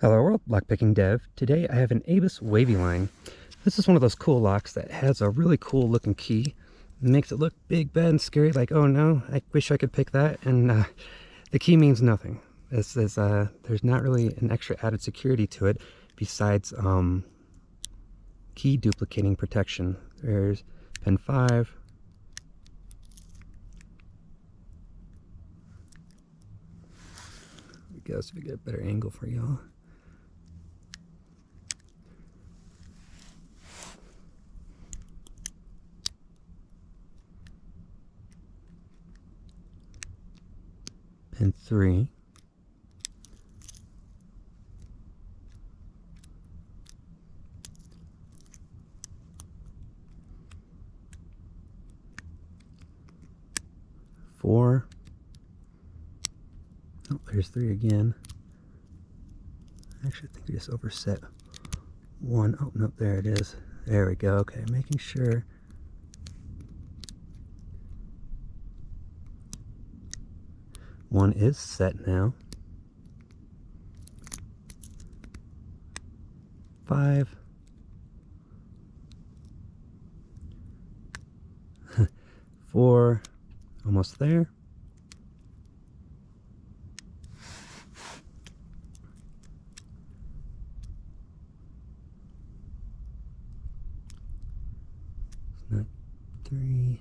Hello world, lockpicking dev. Today I have an Abus wavy line. This is one of those cool locks that has a really cool looking key. It makes it look big, bad, and scary, like, oh no, I wish I could pick that. And uh, the key means nothing. This is, uh, there's not really an extra added security to it besides um, key duplicating protection. There's pin 5, I guess if we get a better angle for y'all. 3. Four. Oh, there's three again. Actually, I think we just overset one. Oh, no, there it is. There we go. Okay, making sure One is set now. Five. Four. Almost there. not three,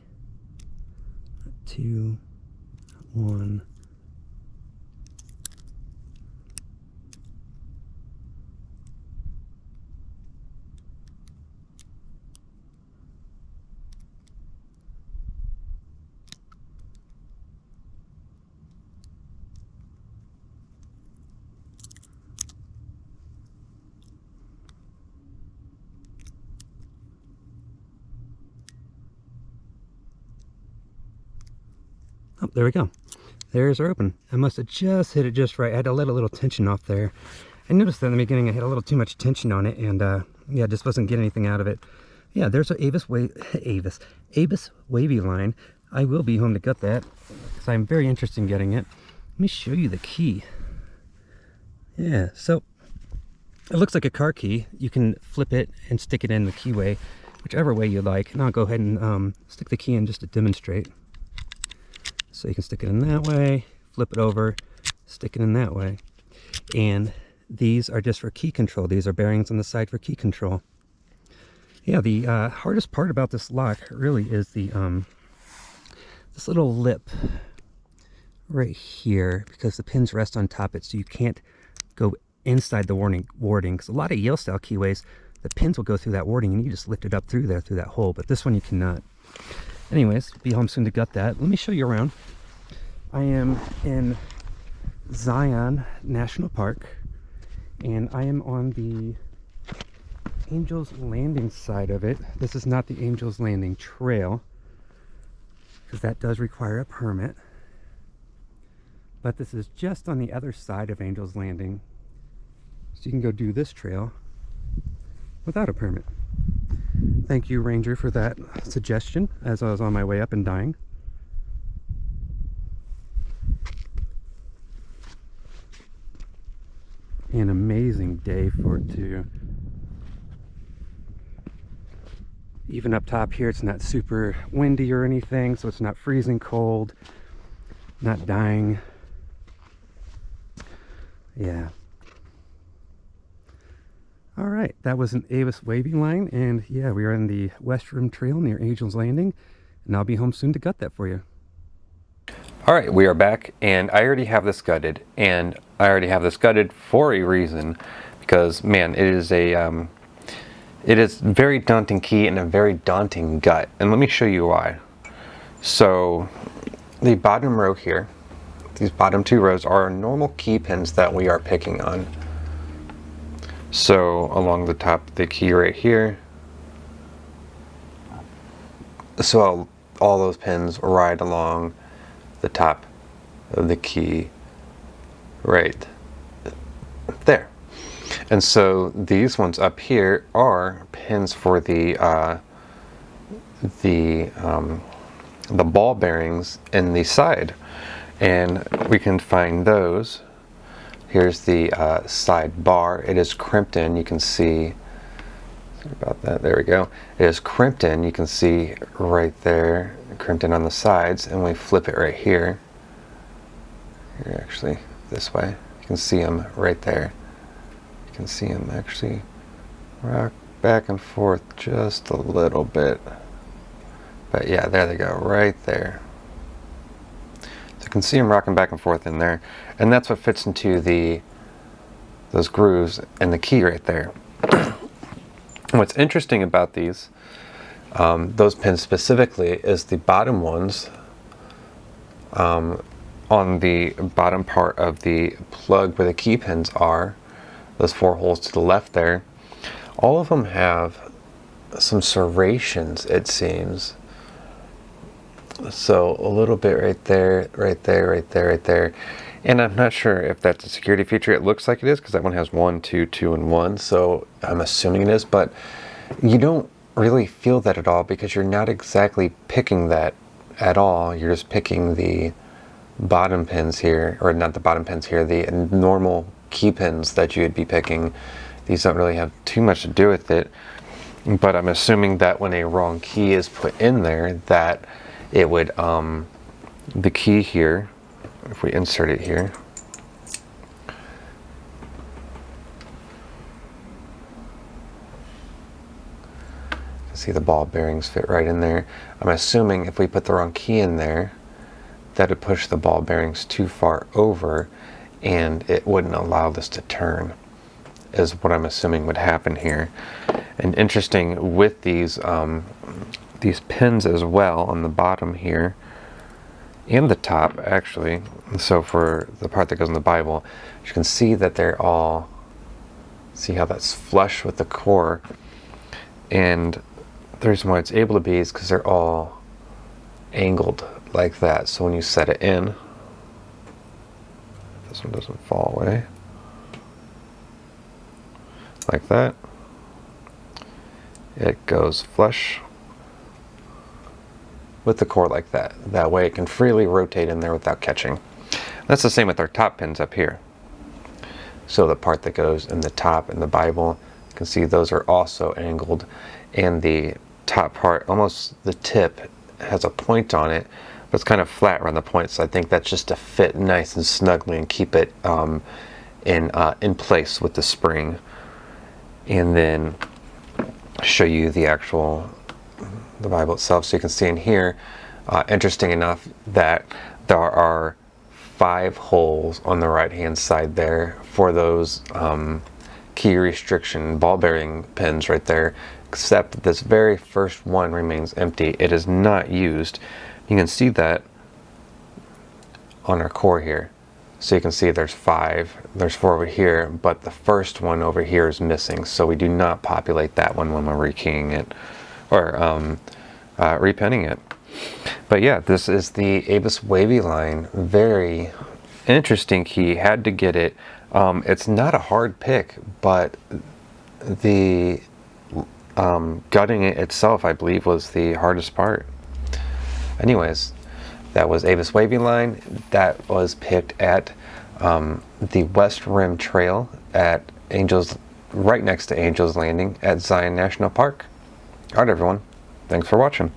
not two, not one. There we go. There's our open. I must have just hit it just right. I had to let a little tension off there. I noticed that in the beginning I had a little too much tension on it and uh, yeah, just wasn't getting anything out of it. Yeah, there's our Abus, wa Abus, Abus wavy line. I will be home to gut that because I'm very interested in getting it. Let me show you the key. Yeah, so it looks like a car key. You can flip it and stick it in the keyway, whichever way you like. And I'll go ahead and um, stick the key in just to demonstrate. So you can stick it in that way, flip it over, stick it in that way. And these are just for key control. These are bearings on the side for key control. Yeah, the uh, hardest part about this lock really is the um, this little lip right here because the pins rest on top of it so you can't go inside the warding warding because a lot of Yale style keyways the pins will go through that warding and you just lift it up through there through that hole but this one you cannot anyways be home soon to gut that. Let me show you around. I am in zion national park and i am on the angels landing side of it. This is not the angels landing trail because that does require a permit. But this is just on the other side of angels landing. So you can go do this trail without a permit Thank you, Ranger, for that suggestion as I was on my way up and dying. An amazing day for it too. Even up top here, it's not super windy or anything, so it's not freezing cold, not dying. Yeah, all right, that was an Abus waving line, and yeah, we are in the West Rim Trail near Angels Landing, and I'll be home soon to gut that for you. All right, we are back, and I already have this gutted, and I already have this gutted for a reason, because man, it is a um, it is very daunting key and a very daunting gut, and let me show you why. So, the bottom row here, these bottom two rows are normal key pins that we are picking on. So along the top of the key right here. So I'll, all those pins ride along the top of the key right there. And so these ones up here are pins for the uh, the um, the ball bearings in the side, and we can find those Here's the uh, side bar. It is crimped in. You can see about that. There we go. It is crimped in. You can see right there, crimped in on the sides, and we flip it right here. Here, actually, this way. You can see them right there. You can see them actually rock back and forth just a little bit. But yeah, there they go, right there. You can see them rocking back and forth in there. And that's what fits into the those grooves and the key right there. What's interesting about these, um, those pins specifically, is the bottom ones um, on the bottom part of the plug where the key pins are, those four holes to the left there, all of them have some serrations, it seems. So a little bit right there, right there, right there, right there. And I'm not sure if that's a security feature. It looks like it is because that one has one, two, two, and one. So I'm assuming it is, but you don't really feel that at all because you're not exactly picking that at all. You're just picking the bottom pins here, or not the bottom pins here, the normal key pins that you would be picking. These don't really have too much to do with it. But I'm assuming that when a wrong key is put in there, that it would, um, the key here, if we insert it here, see the ball bearings fit right in there. I'm assuming if we put the wrong key in there, that would push the ball bearings too far over and it wouldn't allow this to turn is what I'm assuming would happen here. And interesting with these um, these pins as well on the bottom here and the top actually. So for the part that goes in the Bible you can see that they're all see how that's flush with the core? And the reason why it's able to be is because they're all angled like that. So when you set it in this one doesn't fall away. Like that. It goes flush with the core like that. That way it can freely rotate in there without catching. That's the same with our top pins up here. So the part that goes in the top in the Bible, you can see those are also angled and the top part, almost the tip has a point on it, but it's kind of flat around the point. So I think that's just to fit nice and snugly and keep it um, in, uh, in place with the spring. And then show you the actual the Bible itself. So you can see in here, uh, interesting enough, that there are five holes on the right hand side there for those um, key restriction ball bearing pins right there, except this very first one remains empty. It is not used. You can see that on our core here. So you can see there's five, there's four over here, but the first one over here is missing. So we do not populate that one when we're rekeying it or um, uh, repinning it. But yeah, this is the Abus Wavy line. Very interesting key. Had to get it. Um, it's not a hard pick, but the um, gutting it itself, I believe, was the hardest part. Anyways, that was Abus Wavy line. That was picked at um, the West Rim Trail at Angels, right next to Angels Landing at Zion National Park. Alright everyone, thanks for watching.